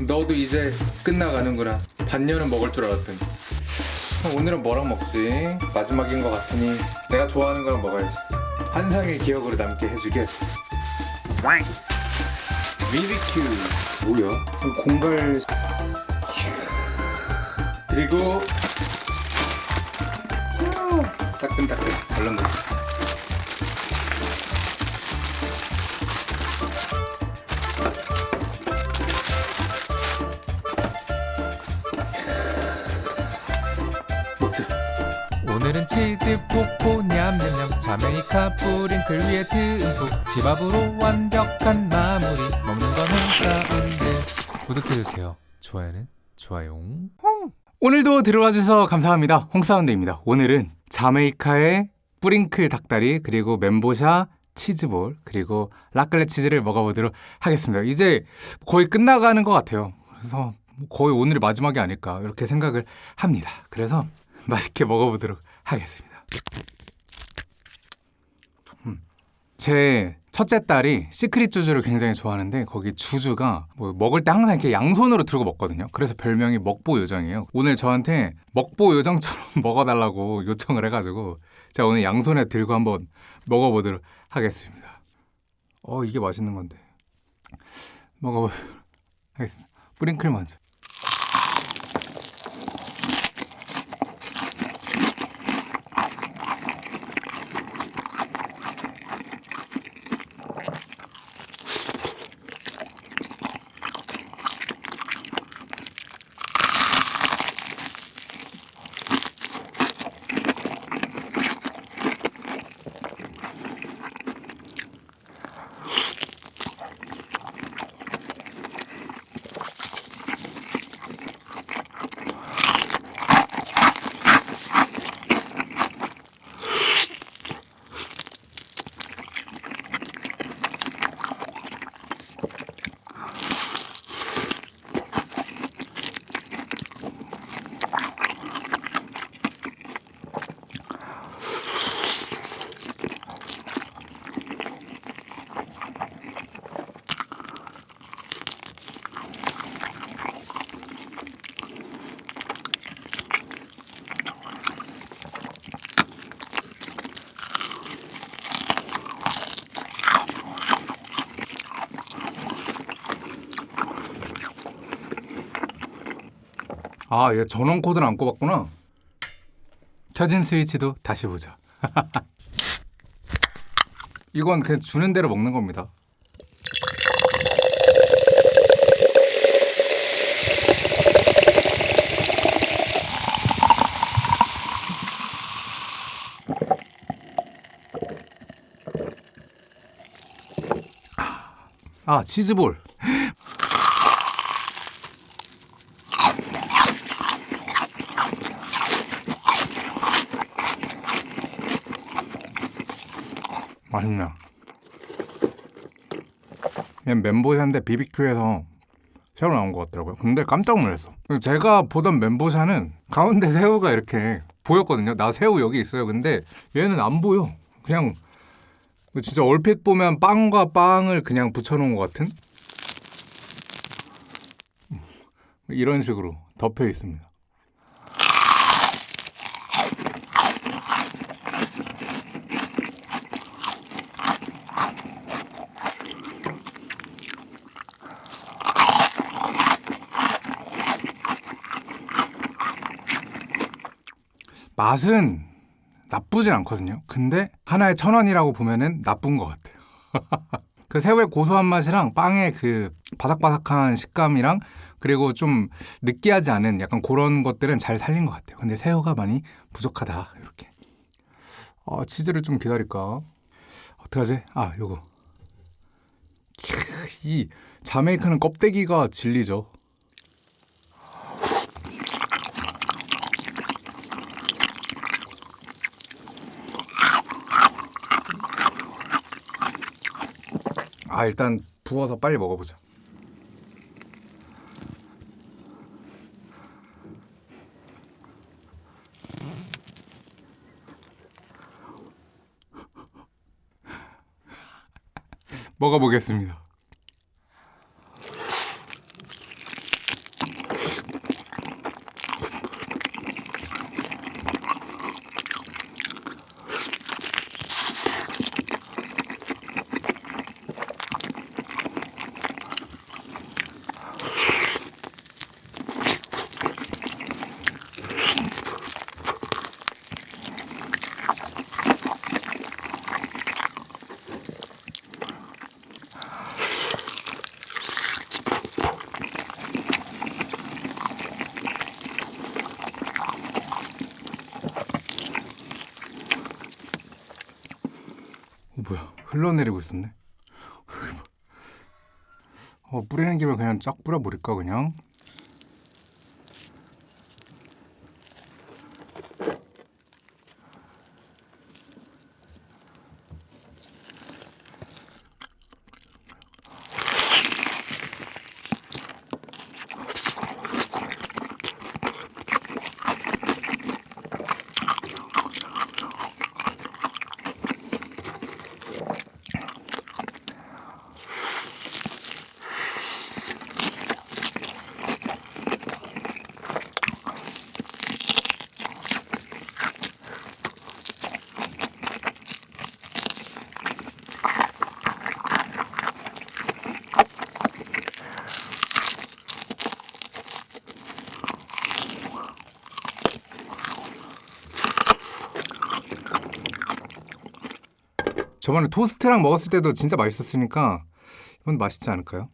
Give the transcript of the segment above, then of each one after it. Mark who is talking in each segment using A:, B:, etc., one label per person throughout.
A: 너도 이제 끝나가는구나. 반년은 먹을 줄 알았더니. 오늘은 뭐랑 먹지? 마지막인 것 같으니 내가 좋아하는 거랑 먹어야지. 환상의 기억으로 남게 해주게. BBQ 뭐야? 공갈 그리고 따끈따끈 얼른 먹자 먹자
B: 오늘은 치즈 폭포 냠냠냠 자메이카 뿌링클 위에 듬뿍 집 앞으로 완벽한 마무리 먹는 건 홍사운드 구독해주세요 좋아요는 좋아요
A: 오늘도 들어와 주셔서 감사합니다. 홍사운드입니다. 오늘은 자메이카의 뿌링클 닭다리 그리고 멘보샤 치즈볼 그리고 라클레 치즈를 먹어보도록 하겠습니다. 이제 거의 끝나가는 것 같아요. 그래서 거의 오늘이 마지막이 아닐까 이렇게 생각을 합니다. 그래서 맛있게 먹어보도록 하겠습니다. 음. 제 첫째 딸이 시크릿 주주를 굉장히 좋아하는데 거기 주주가 뭐 먹을 때 항상 이렇게 양손으로 들고 먹거든요. 그래서 별명이 먹보 요정이에요. 오늘 저한테 먹보 요정처럼 먹어달라고 요청을 해가지고 제가 오늘 양손에 들고 한번 먹어보도록 하겠습니다. 어 이게 맛있는 건데 먹어보도록 하겠습니다. 뿌링클 먼저. 아, 얘 전원 코드를 안 꼽았구나. 켜진 스위치도 다시 보자. 이건 그냥 주는 대로 먹는 겁니다. 아, 치즈볼. 맛있네. 얘는 멘보샤인데 BBQ에서 새로 나온 것 같더라고요. 근데 깜짝 놀랐어. 제가 보던 멘보샤는 가운데 새우가 이렇게 보였거든요. 나 새우 여기 있어요. 근데 얘는 안 보여. 그냥 진짜 얼핏 보면 빵과 빵을 그냥 붙여놓은 것 같은 이런 식으로 덮여 있습니다. 맛은 나쁘진 않거든요. 근데 하나에 천 원이라고 보면은 나쁜 것 같아요. 그 새우의 고소한 맛이랑 빵의 그 바삭바삭한 식감이랑 그리고 좀 느끼하지 않은 약간 그런 것들은 잘 살린 것 같아요. 근데 새우가 많이 부족하다 이렇게. 어, 치즈를 좀 기다릴까? 어떡하지? 아, 요거. 이 자메이카는 껍데기가 진리죠. 일단 부어서 빨리 먹어보자. 먹어보겠습니다. 흘러내리고 있었네. 어, 뿌리는 김에 그냥 쫙 뿌려버릴까 그냥? 저번에 토스트랑 먹었을 때도 진짜 맛있었으니까 이건 맛있지 않을까요?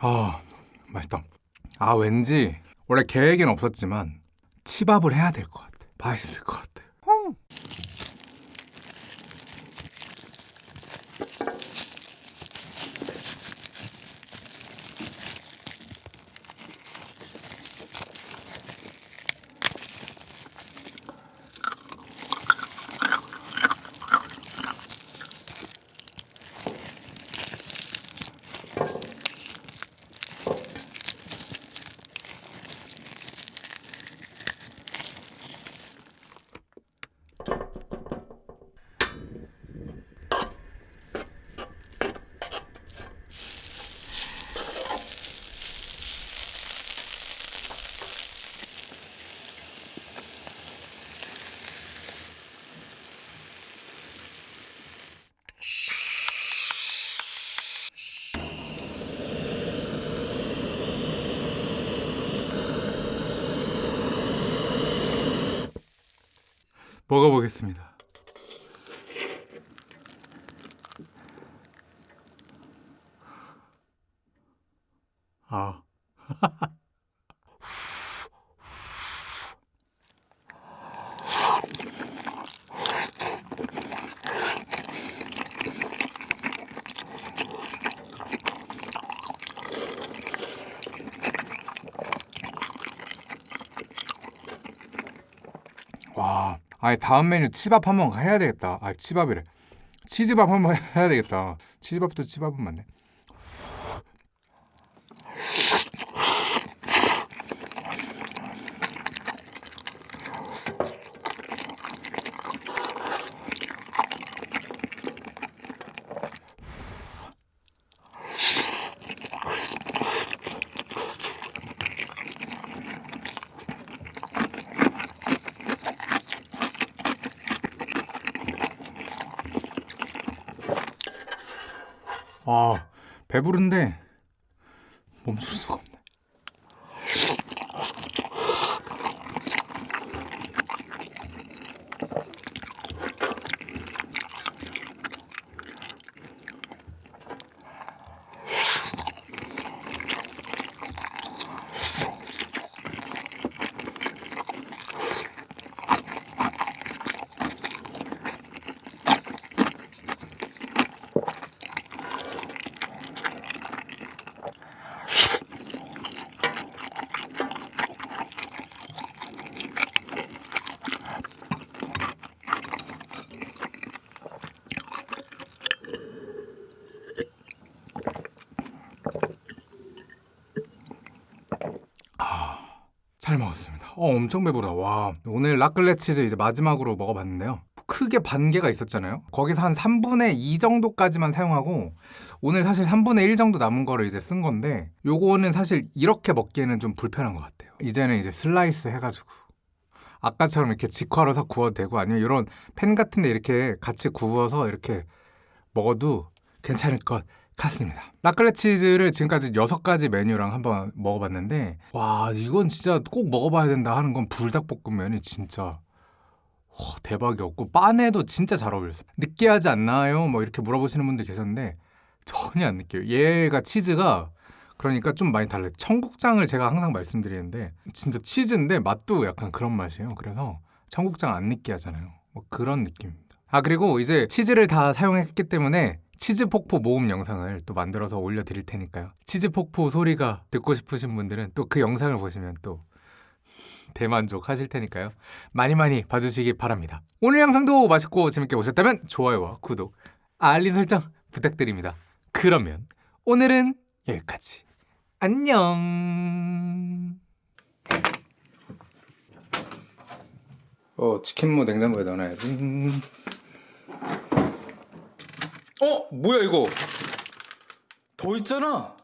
A: 아 맛있다. 아 왠지 원래 계획엔 없었지만 치밥을 해야 될 것 같아. 맛있을 것 같아. 먹어보겠습니다. 아. 와, 아니 다음 메뉴 치밥 한번 해야 되겠다. 아 치밥이래. 치즈밥 한번 해야 되겠다. 치즈밥도 치밥은 맞네. 아 배부른데 멈출 수가. 잘 먹었습니다. 어, 엄청 배부르다. 와. 오늘 라클레 치즈 이제 마지막으로 먹어봤는데요. 크게 반 개가 있었잖아요. 거기서 한 3분의 2 정도까지만 사용하고 오늘 사실 3분의 1 정도 남은 거를 이제 쓴 건데 요거는 사실 이렇게 먹기에는 좀 불편한 것 같아요. 이제는 이제 슬라이스 해가지고 아까처럼 이렇게 직화로서 구워도 되고 아니면 이런 팬 같은 데 이렇게 같이 구워서 이렇게 먹어도 괜찮을 것 같습니다. 라클레 치즈를 지금까지 여섯 가지 메뉴랑 한번 먹어봤는데 와 이건 진짜 꼭 먹어봐야 된다 하는 건 불닭볶음면이 진짜 와, 대박이었고 빠네도 진짜 잘 어울렸어요. 느끼하지 않나요? 뭐 이렇게 물어보시는 분들 계셨는데 전혀 안 느껴요. 얘가 치즈가 그러니까 좀 많이 달라요. 청국장을 제가 항상 말씀드리는데 진짜 치즈인데 맛도 약간 그런 맛이에요. 그래서 청국장 안 느끼하잖아요. 뭐 그런 느낌입니다. 아 그리고 이제 치즈를 다 사용했기 때문에 치즈 폭포 모음 영상을 또 만들어서 올려드릴 테니까요. 치즈 폭포 소리가 듣고 싶으신 분들은 또 그 영상을 보시면 또 대만족 하실 테니까요. 많이 많이 봐주시기 바랍니다. 오늘 영상도 맛있고 재밌게 보셨다면 좋아요와 구독, 알림 설정 부탁드립니다. 그러면 오늘은 여기까지. 안녕. 어 치킨 무 냉장고에 넣어놔야지. 어 뭐야 이거? 더 있잖아.